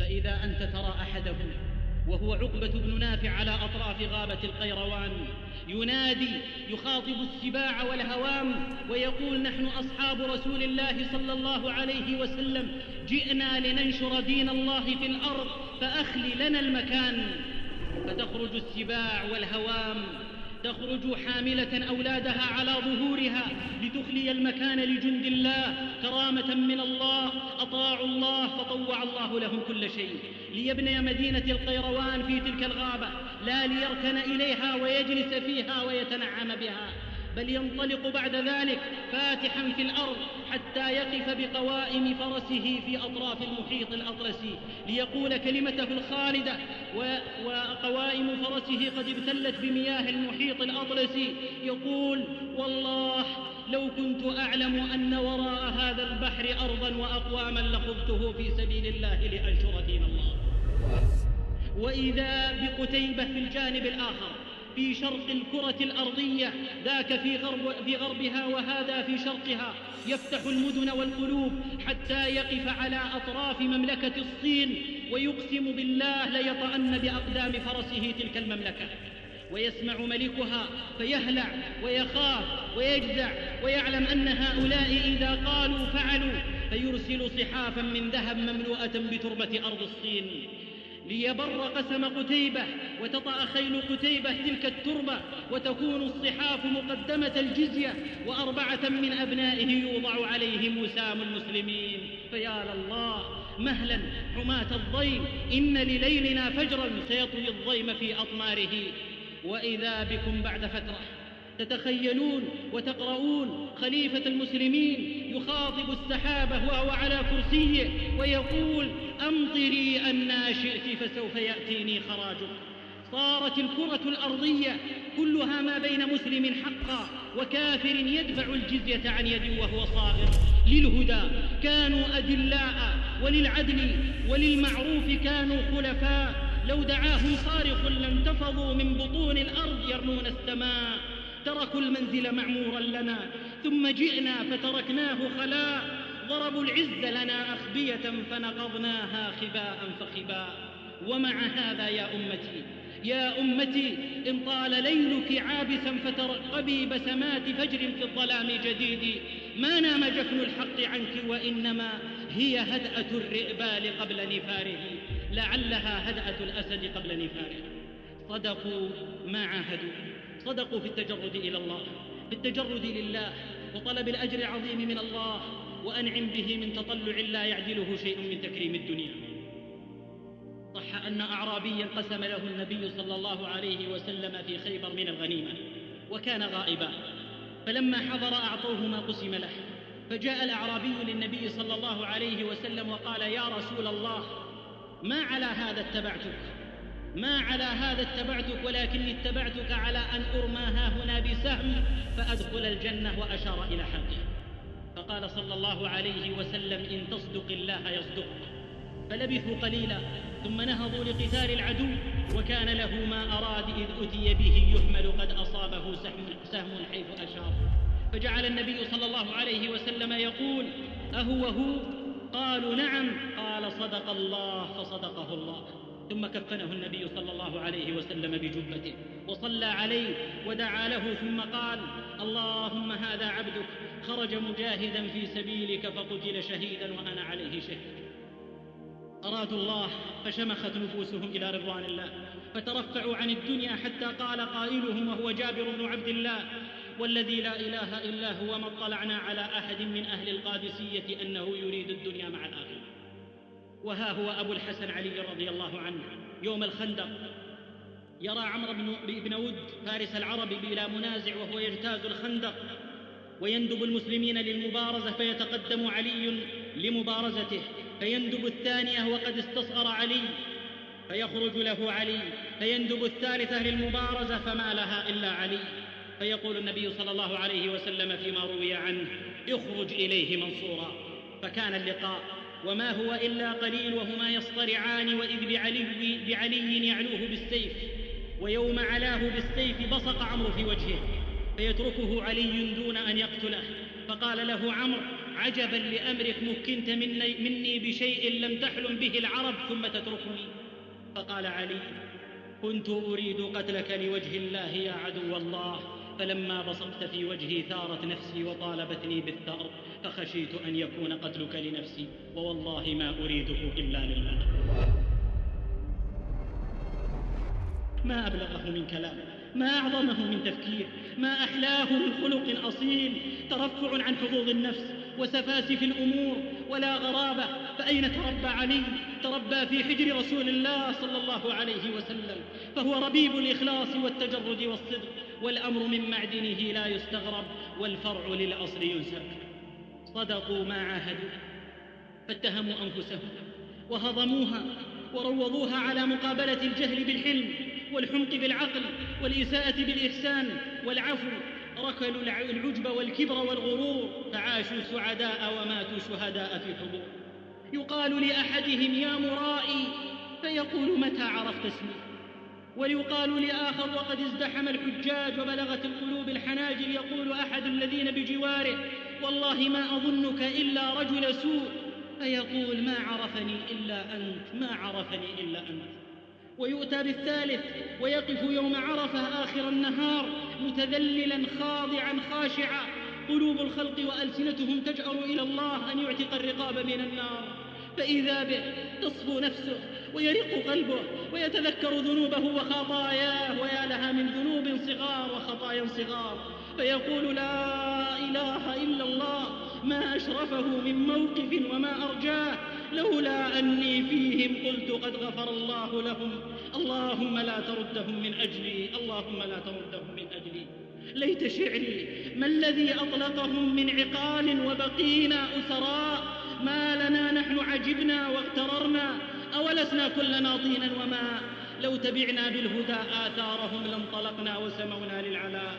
فإذا أنت ترى أحدهم وهو عقبة بن نافع على أطراف غابة القيروان ينادي يخاطب السباع والهوام ويقول نحن أصحاب رسول الله صلى الله عليه وسلم جئنا لننشر دين الله في الأرض فأخل لنا المكان. فتخرج السباع والهوام تخرج حاملة أولادها على ظهورها لتخلي المكان لجند الله كرامة من الله أطاعوا الله فطوع الله لهم كل شيء. ليبني مدينة القيروان في تلك الغابة لا ليركن إليها ويجلس فيها ويتنعم بها. بل ينطلق بعد ذلك فاتحا في الأرض حتى يقف بقوائم فرسه في أطراف المحيط الأطلسي ليقول كلمته الخالدة وقوائم فرسه قد ابتلت بمياه المحيط الأطلسي يقول والله لو كنت أعلم أن وراء هذا البحر أرضا واقواما لخذته في سبيل الله لأنشر دين الله. وإذا بقتيبة في الجانب الآخر في شرق الكرة الأرضية ذاك في, غرب في غربها وهذا في شرقها. يفتح المدن والقلوب حتى يقف على أطراف مملكة الصين ويقسم بالله ليطأن بأقدام فرسه تلك المملكة. ويسمع ملكها فيهلع ويخاف ويجزع ويعلم أن هؤلاء إذا قالوا فعلوا فيرسل صحافا من ذهب مملوءة بتربة أرض الصين. ليبر قسم قتيبة وتطأ خيل قتيبة تلك التربة وتكون الصحاف مقدمة الجزية وأربعة من أبنائه يوضع عليهم وسام المسلمين. فيا لله مهلا حماة الضيم إن لليلنا فجرا سيطوي الضيم في أطماره. وإذا بكم بعد فترة تتخيلون وتقرؤون خليفة المسلمين يخاطب السحابة وهو على كرسيه ويقول أمطري أنا شئت فسوف يأتيني خراجك. صارت الكرة الأرضية كلها ما بين مسلم حقا وكافر يدفع الجزية عن يد وهو صاغر. للهدى كانوا أدلاء وللعدل وللمعروف كانوا خلفاء. لو دعاهم صارخ لانتفضوا من بطون الأرض يرمون السماء. تركوا المنزل معمورا لنا ثم جئنا فتركناه خلاء ضربوا العز لنا أخبية فنقضناها خباء فخباء. ومع هذا يا أمتي يا أمتي إن طال ليلك عابسا فترقبي بسمات فجر في الظلام جديد. ما نام جفن الحق عنك وإنما هي هدأة الرئبال قبل نفاره. لعلها هدأة الأسد قبل نفاره. صدقوا ما عاهدوا. صدقوا في التجرد إلى الله في التجرد لله وطلب الأجر العظيم من الله وأنعم به من تطلع لا يعدله شيء من تكريم الدنيا. صح أن أعرابيا قسم له النبي صلى الله عليه وسلم في خيبر من الغنيمة وكان غائبا فلما حضر أعطوه ما قسم له فجاء الأعرابي للنبي صلى الله عليه وسلم وقال يا رسول الله ما على هذا اتبعتك؟ ما على هذا اتبعتك ولكني اتبعتك على أن أرمى ها هنا بسهم فأدخل الجنة وأشار إلى حلقه فقال صلى الله عليه وسلم إن تصدق الله يصدق. فلبثوا قليلا ثم نهضوا لقتال العدو وكان له ما أراد إذ أتي به يحمل قد أصابه سهم, سهم حيث أشار. فجعل النبي صلى الله عليه وسلم يقول أهو هو قالوا نعم. قال صدق الله فصدقه الله. ثم كفنه النبي صلى الله عليه وسلم بجبته وصلى عليه ودعا له ثم قال اللهم هذا عبدك. خرج مجاهدا في سبيلك فقتل شهيدا وأنا عليه شهيد. أرادوا الله فشمخت نفوسهم إلى رضوان الله فترفعوا عن الدنيا حتى قال قائلهم وهو جابر بن عبد الله والذي لا إله إلا هو ما اطلعنا على أحد من أهل القادسية أنه يريد الدنيا مع الآخرة. وها هو أبو الحسن علي رضي الله عنه يوم الخندق. يرى عمرو بن, بن ود فارس العرب بلا منازع وهو يجتاز الخندق. ويندب المسلمين للمبارزة فيتقدم علي لمبارزته. فيندب الثانية وقد استصغر علي. فيخرج له علي. فيندب الثالثة للمبارزة فما لها إلا علي. فيقول النبي صلى الله عليه وسلم فيما روي عنه اخرج إليه منصورا. فكان اللقاء وما هو إلا قليل وهما يصطرعان وإذ بعلي, بعلي يعلوه بالسيف ويوم علاه بالسيف بصق عمرو في وجهه فيتركه علي دون أن يقتله. فقال له عمرو عجبا لأمرك مكنت مني, مني بشيء لم تحلم به العرب ثم تتركني. فقال علي كنت أريد قتلك لوجه الله يا عدو الله. فلما بصقت في وجهي ثارت نفسي وطالبتني بالثأر فخشيت أن يكون قتلك لنفسي ووالله ما أريده إلا لله. ما أبلغه من كلام ما أعظمه من تفكير ما أحلاه من خلق أصيل. ترفع عن حظوظ النفس وسفاسف الأمور ولا غرابة فأين تربى علي؟ تربى في حجر رسول الله صلى الله عليه وسلم فهو ربيب الإخلاص والتجرد والصدق. والأمر من معدنه لا يستغرب والفرع للأصل ينسب. صدقوا ما عاهدوا فاتهموا أنفسهم وهضموها وروضوها على مقابلة الجهل بالحلم والحمق بالعقل والإساءة بالإحسان والعفو. ركلوا العجب والكبر والغرور فعاشوا سعداء وماتوا شهداء في حضور. يقال لأحدهم يا مرائي فيقول متى عرفت اسمي ويقال لآخر وقد ازدحم الحجاج وبلغت القلوب الحناجر يقول أحد الذين بجواره والله ما أظنك إلا رجل سوء فيقول ما عرفني إلا أنت ما عرفني إلا أنت. ويؤتى بالثالث ويقف يوم عرفة آخر النهار متذللا خاضعا خاشعا. قلوب الخلق وألسنتهم تجأر إلى الله أن يعتق الرقاب من النار. فإذا به تصفو نفسه ويرق قلبه ويتذكر ذنوبه وخطاياه ويا لها من ذنوب صغار وخطايا صغار. فيقول لا إله إلا الله ما أشرفه من موقف وما أرجاه. لولا أني فيهم قلت قد غفر الله لهم. اللهم لا تردهم من أجلي اللهم لا تردهم من أجلي. ليت شعري ما الذي أطلقهم من عقال وبقينا أسراء؟ ما لنا نحن عجبنا واغتررنا أولسنا كلنا طينا وما؟ لو تبعنا بالهدى آثارهم لانطلقنا وسمونا للعلاء